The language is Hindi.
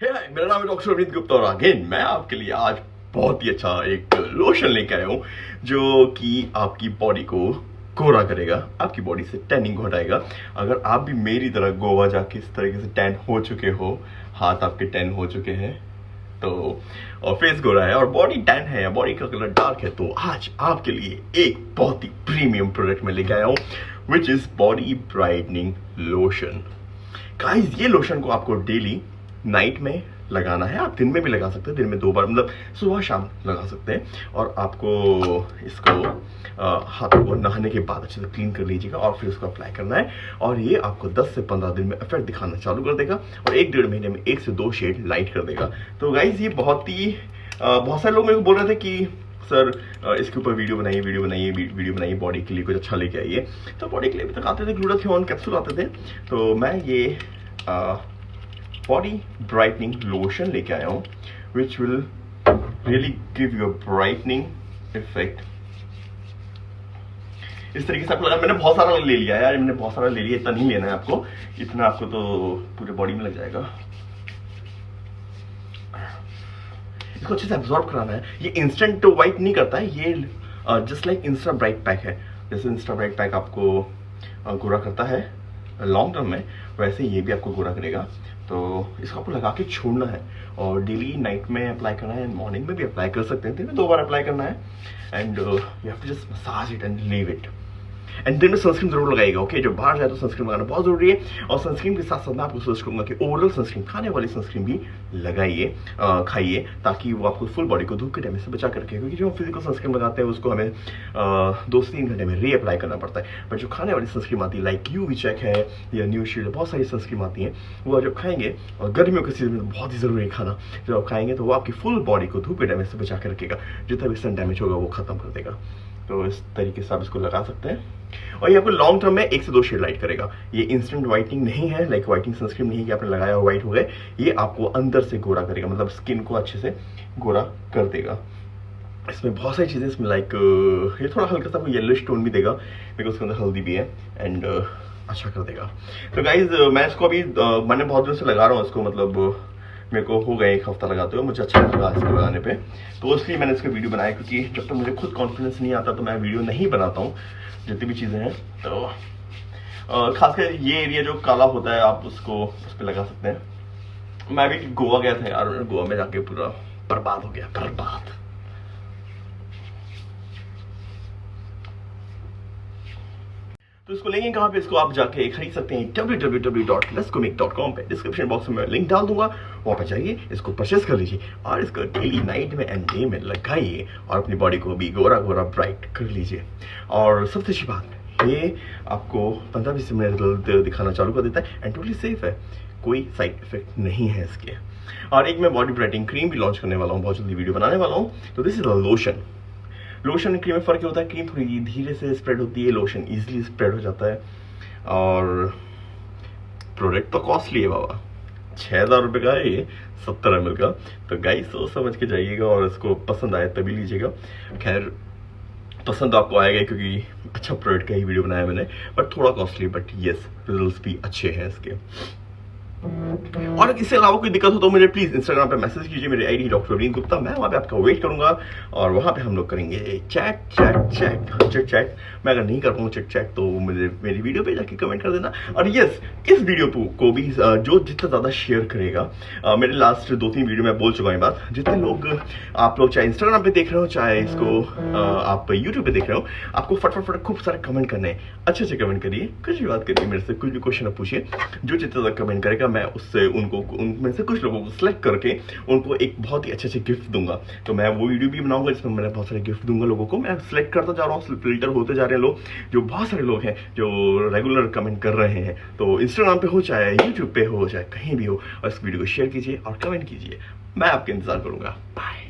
हे। हाय मेरा नाम है डॉक्टर अमित गुप्ता और अगेन, मैं आपके लिए आज बहुत ही अच्छा एक लोशन लेके आया हूँ, जो कि आपकी बॉडी को गोरा करेगा, आपकी बॉडी से टैनिंग हटाएगा। अगर आप भी मेरी तरह गोवा जाके इस तरीके से टैन हो चुके हो, हाथ आपके टैन हो चुके हैं तो और फेस गोरा है, और बॉडी टैन है, या बॉडी का कलर डार्क है तो आज आपके लिए एक बहुत ही प्रीमियम प्रोडक्ट में लेके आया हूँ which is body brightening lotion guys ये लोशन को आपको डेली नाइट में लगाना है। आप दिन में भी लगा सकते हैं, दिन में दो बार मतलब सुबह शाम लगा सकते हैं। और आपको इसको हाथों को नहाने के बाद अच्छे से क्लीन कर लीजिएगा और फिर उसको अप्लाई करना है। और ये आपको 10 से 15 दिन में इफ़ेक्ट दिखाना चालू कर देगा और एक डेढ़ महीने में एक से दो शेड लाइट कर देगा। तो गाइज़ ये बहुत ही बहुत सारे लोग मेरे को बोल रहे थे कि, सर इसके ऊपर वीडियो बनाइए वीडियो बनाइए वीडियो बनाइए बॉडी के लिए कुछ अच्छा लेके आइए। तो बॉडी के लिए भी तक आते थे ग्लूडाथियोन कैप्सूल आते थे। तो मैं ये बॉडी ब्राइटनिंग लोशन लेके आया हूँ which will really give you brightening effect इस तरीके से आपको लगा, मैंने बहुत सारा ले लिया यार, मैंने बहुत सारा ले लिया, इतना नहीं लेना है आपको, इतना आपको तो पूरे बॉडी में लग जाएगा। इसको अच्छे से एब्जॉर्ब कराना है। ये इंस्टेंट तो वाइट नहीं करता है, ये just like Insta bright pack है। जैसे इंस्टा ब्राइट पैक आपको गोरा करता है। लॉन्ग टर्म में, वैसे ये भी आपको गोरा करेगा। तो इसको आपको लगा के छोड़ना है और डेली नाइट में अप्लाई करना है मॉर्निंग में भी अप्लाई कर सकते हैं। दिन में दो बार अप्लाई करना है। And you have to just massage it and leave it and दिन सनस्क्रीन ज़रूर लगाएगा ओके जो बाहर जाए तो सनस्क्रीन लगाना बहुत ज़रूरी है। और सनस्क्रीन के साथ साथ मैं आपको सजेस्ट करूँगा कि ओवरऑल सनस्क्रीन खाने वाली सनस्क्रीन भी लगाइए खाइए, ताकि वो आपको फुल बॉडी को धूप के टाइम से बचा कर रखे। क्योंकि जो हम फ़िज़िकल सनस्क्रीन लगाते हैं, उसको हमें दो से तीन घंटे में रीअप्लाई करना पड़ता है। बट जो खाने वाली सनस्क्रीन आती है लाइक यू चेक है, या न्यू शील्ड बहुत सारी सनस्क्रीन आती है, वो जब खाएँगे, और गर्मियों के सीज़न में बहुत ही ज़रूरी है खाना, जब आप खाएँगे तो वो आपकी फुल बॉडी को धूप के डैमेज से बचा कर रखेगा। जितना भी सन डैमेज होगा, वो खत्म कर देगा। तो इस तरीके से आप इसको लगा सकते हैं। और ये आपको लॉन्ग टर्म में एक से दो शेड लाइट करेगा। ये इंस्टेंट वाइटिंग नहीं है लाइक वाइटिंग सनस्क्रीन नहीं है कि आपने लगाया व्हाइट हो गए। ये आपको अंदर से गोरा करेगा मतलब स्किन को अच्छे से गोरा कर देगा। इसमें बहुत सारी चीज़ें, इसमें लाइक ये थोड़ा हल्का सा येलो टोन भी देगा बिकॉज़ उसके अंदर हल्दी भी है एंड अच्छा कर देगा। तो गाइज़ मैं इसको अभी मैंने बहुत दिनों से लगा रहा हूँ इसको मतलब मेरे को हो गया एक हफ़्ता लगाते हुए, मुझे अच्छा लगा इसको लगाने पे। तो इसलिए मैंने इसका वीडियो बनाया, क्योंकि जब तक तो मुझे खुद कॉन्फिडेंस नहीं आता तो मैं वीडियो नहीं बनाता हूँ, जितनी भी चीज़ें हैं। तो खासकर ये एरिया जो काला होता है, आप उसको उस पर लगा सकते हैं। मैं भी गोवा गया था यार गोवा में जाके पूरा बर्बाद हो गया, बर्बाद। तो इसको लेंगे कहाँ पे? इसको आप जाके खरीद सकते हैं www.lescomic.com पे। डिस्क्रिप्शन बॉक्स में लिंक डाल दूँगा। वहाँ पर जाइए, इसको परचेस कर लीजिए और इसको डेली नाइट में एंड डे में लगाइए और अपनी बॉडी को भी गोरा गोरा ब्राइट कर लीजिए। और सबसे अच्छी बात, ये आपको पंद्रह बीस मिनट रिज़ल्ट दिखाना चालू कर देता है एंड टोटली सेफ़ है। कोई साइड इफ़ेक्ट नहीं है इसके। और एक मैं बॉडी ब्राइटिंग क्रीम भी लॉन्च करने वाला हूँ, बहुत जल्दी वीडियो बनाने वाला हूँ। तो this is a lotion lotion cream में फ़र्क होता है क्रीम थोड़ी धीरे से स्प्रेड होती है लोशन इजीली स्प्रेड हो जाता है। और प्रोडक्ट तो कॉस्टली है बाबा। छः हज़ार रुपये का है ये सत्तर एम का। तो गाई सोच समझ के जाइएगा और इसको पसंद आए तभी लीजिएगा। खैर, पसंद आपको आएगा क्योंकि अच्छा प्रोडक्ट का ही वीडियो बनाया मैंने बट थोड़ा कॉस्टली बट येस रिज़ल्ट भी अच्छे हैं इसके। और इससे अलावा कोई दिक्कत हो तो मुझे प्लीज़ इंस्टाग्राम पे मैसेज कीजिए, मेरे आईडी डॉक्टर रवीन गुप्ता, मैं वहाँ पे आपका वेट करूँगा और वहाँ पे हम लोग करेंगे chat chat chat chit chat मैं अगर नहीं कर पाऊँ चिट चैट तो मुझे मेरी वीडियो पे जाके कमेंट कर देना। और यस इस वीडियो को भी जो जितना ज़्यादा शेयर करेगा मेरे लास्ट दो तीन वीडियो में बोल चुका हूँ बात जितने लोग, आप लोग चाहे इंस्टाग्राम पे देख रहे हो, चाहे इसको आप यूट्यूब पे देख रहे हो, आपको फटफट फट खूब सारे कमेंट करने अच्छे अच्छे कमेंट करिए, कुछ भी बात करिए, मेरे से कुछ भी क्वेश्चन पूछिए, जो जितना ज़्यादा कमेंट करेगा मैं उससे उनको, उनमें से कुछ लोगों को सिलेक्ट करके उनको एक बहुत ही अच्छे अच्छे गिफ्ट दूँगा। तो मैं वो वीडियो भी बनाऊँगा जिसमें मैं बहुत सारे गिफ्ट दूँगा लोगों को। मैं सिलेक्ट करता जा रहा हूँ फ़िल्टर होते जा रहे हैं लोग, जो बहुत सारे लोग हैं, जो रेगुलर कमेंट कर रहे हैं। तो इंस्टाग्राम पर हो, चाहे यूट्यूब पर हो, चाहे कहीं भी हो, और इस वीडियो को शेयर कीजिए और कमेंट कीजिए। मैं आपके इंतज़ार करूँगा। बाय